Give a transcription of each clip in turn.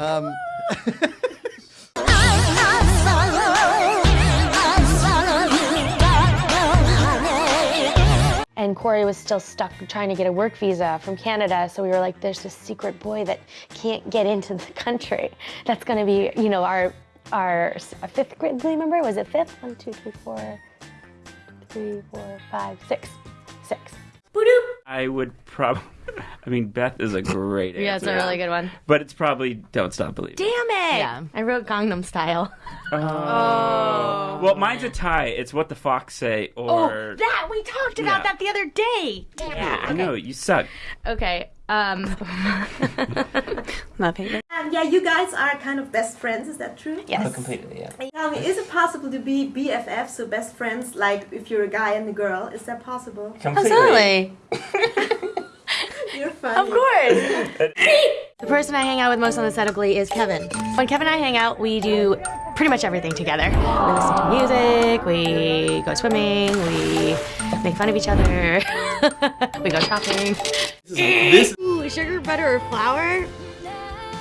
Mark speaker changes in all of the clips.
Speaker 1: Um,
Speaker 2: And Cory was still stuck trying to get a work visa from Canada. So we were like, there's this secret boy that can't get into the country. That's going to be, you know, our our fifth grade member. Was it fifth? One, two, three, four, three, four, five, six, six.
Speaker 3: I would probably. I mean, Beth is a great answer.
Speaker 2: Yeah, it's a really good one.
Speaker 3: But it's probably Don't Stop Believing.
Speaker 2: Damn it!
Speaker 4: Yeah.
Speaker 2: I wrote Gangnam Style.
Speaker 3: Oh. Well, mine's a tie. It's What the Fox Say or.
Speaker 2: Oh, that we talked about
Speaker 3: Yeah.
Speaker 2: that the other day.
Speaker 3: Damn Yeah, I know, you suck.
Speaker 2: Okay. Um.
Speaker 4: Love hate.
Speaker 5: Um, yeah, you guys are kind of best friends, is that true?
Speaker 2: yes.
Speaker 6: completely, yeah.
Speaker 5: Tell me, is it possible to be BFF, so best friends, like if you're a guy and a girl? Is that possible?
Speaker 4: Absolutely.
Speaker 5: You're funny.
Speaker 2: Of course. the person I hang out with most on the set of Glee is Kevin. When Kevin and I hang out, we do pretty much everything together. We listen to music, we go swimming, we make fun of each other, we go shopping.
Speaker 6: This
Speaker 2: Ooh, sugar, butter, or flour?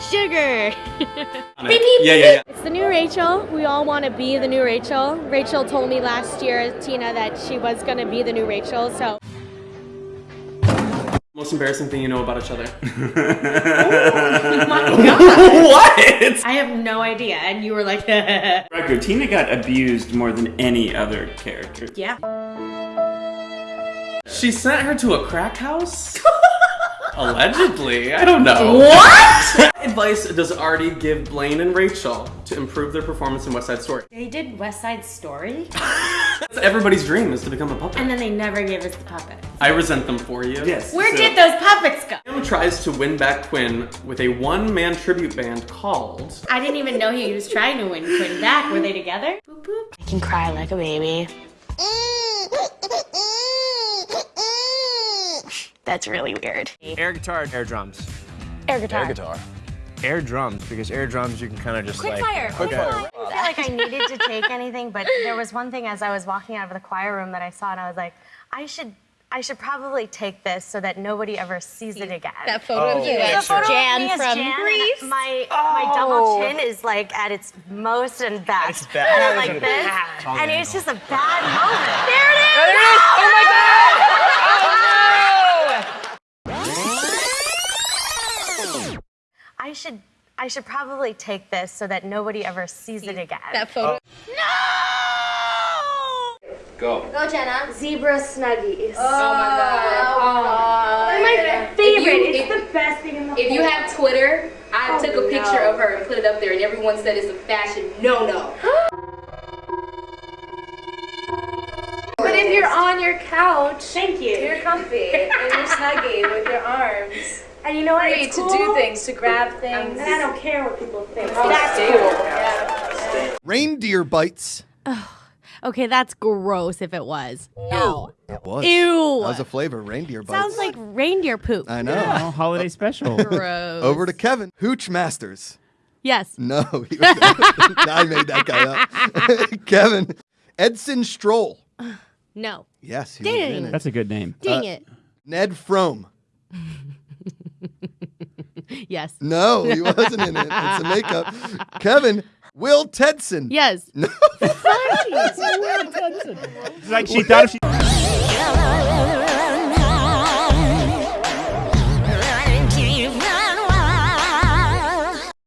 Speaker 2: Sugar.
Speaker 6: yeah, yeah, yeah.
Speaker 2: It's the new Rachel. We all want to be the new Rachel. Rachel told me last year, Tina, that she was going to be the new Rachel. So
Speaker 7: Most embarrassing thing you know about each other.
Speaker 6: Oh what?
Speaker 2: I have no idea. And you were like,
Speaker 3: Record, Tina got abused more than any other character.
Speaker 2: yeah.
Speaker 7: She sent her to a crack house? Allegedly. I don't know. What? advice does Artie give Blaine and Rachel to improve their performance in West Side Story?
Speaker 2: They did West Side Story,
Speaker 7: That's everybody's dream is to become a puppet.
Speaker 2: and then they never gave us the puppet.
Speaker 7: I resent them for you.
Speaker 3: Yes.
Speaker 2: Where
Speaker 3: so-
Speaker 2: did those puppets go?
Speaker 7: Sam tries to win back Quinn with a one-man tribute band called
Speaker 2: I didn't even know he was trying to win Quinn back. Were they together? Boop, boop. I can cry like a baby. That's really weird.
Speaker 8: Air guitar, air drums.
Speaker 2: Air guitar.
Speaker 8: Air guitar. Air drums, because air drums you can kind of just
Speaker 2: Quick
Speaker 8: like.
Speaker 2: fire.
Speaker 8: Quick fire.
Speaker 2: I feel like I needed to take anything, but there was one thing as I was walking out of the choir room that I saw, and I was like, I should. I should probably take this so that nobody ever sees it again.
Speaker 4: That photo of you oh.
Speaker 2: The
Speaker 4: as
Speaker 2: photo of
Speaker 4: Jan
Speaker 2: me as
Speaker 4: from
Speaker 2: Jan,
Speaker 4: Greece.
Speaker 2: My my double oh. chin is like at its most and best.
Speaker 8: It's bad.
Speaker 2: And I'm like this, and it's just a bad moment. There it is! There it is! Oh my god! Oh no! I should I should probably take this so that nobody ever sees it again.
Speaker 4: that photo. Oh. No!
Speaker 6: Go.
Speaker 2: Go Jenna. Zebra Snuggies.
Speaker 9: Oh my oh god.
Speaker 2: They're my favorite. it's the best thing in the
Speaker 9: If you have Twitter, I
Speaker 2: Oh,
Speaker 9: took a picture
Speaker 2: no.
Speaker 9: of her and put it up there, and everyone said it's a fashion no-no.
Speaker 10: But if you're on your couch,
Speaker 2: Thank you.
Speaker 10: you're comfy and you're snuggy with your arms.
Speaker 2: And you know what?
Speaker 10: Free
Speaker 2: It's
Speaker 10: to do things, to grab things.
Speaker 2: And I don't care what people think.
Speaker 10: That's cool. Yeah.
Speaker 1: reindeer bites.
Speaker 4: Oh, Okay, that's gross if it was. No.
Speaker 1: It was.
Speaker 4: Ew.
Speaker 1: That was a flavor, reindeer bites.
Speaker 4: Sounds like reindeer poop.
Speaker 1: I know.
Speaker 3: Oh, holiday special.
Speaker 4: Gross.
Speaker 1: Over to Kevin. Hooch Masters.
Speaker 4: Yes.
Speaker 1: No, I made that guy up. Kevin. Edson Stroll.
Speaker 4: No.
Speaker 1: Yes, he was
Speaker 4: Dang.
Speaker 1: in it.
Speaker 3: That's a good name.
Speaker 4: Dang uh, it.
Speaker 1: Ned Frome.
Speaker 4: Yes.
Speaker 1: No, he wasn't in it. It's a makeup. Kevin. Will Tedson.
Speaker 4: Yes.
Speaker 1: No.
Speaker 3: It's like she thought if she.